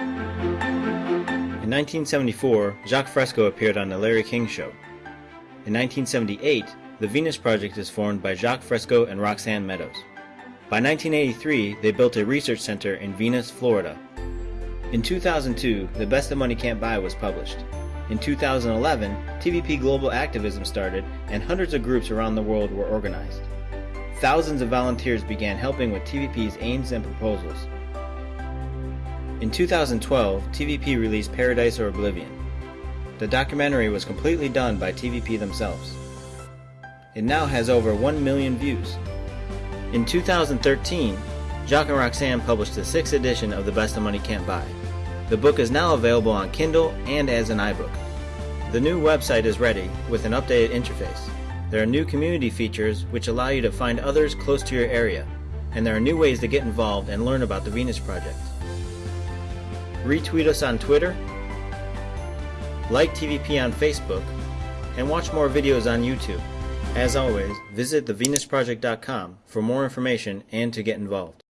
In 1974, Jacques Fresco appeared on The Larry King Show. In 1978, the Venus Project is formed by Jacques Fresco and Roxanne Meadows. By 1983, they built a research center in Venus, Florida. In 2002, The Best That Money Can't Buy was published. In 2011, TVP Global Activism started and hundreds of groups around the world were organized. Thousands of volunteers began helping with TVP's aims and proposals. In 2012, TVP released Paradise or Oblivion. The documentary was completely done by TVP themselves. It now has over 1 million views. In 2013, Jacques and Roxanne published the sixth edition of The Best That Money Can't Buy. The book is now available on Kindle and as an iBook. The new website is ready with an updated interface. There are new community features which allow you to find others close to your area, and there are new ways to get involved and learn about the Venus Project retweet us on Twitter, like TVP on Facebook, and watch more videos on YouTube. As always, visit thevenusproject.com for more information and to get involved.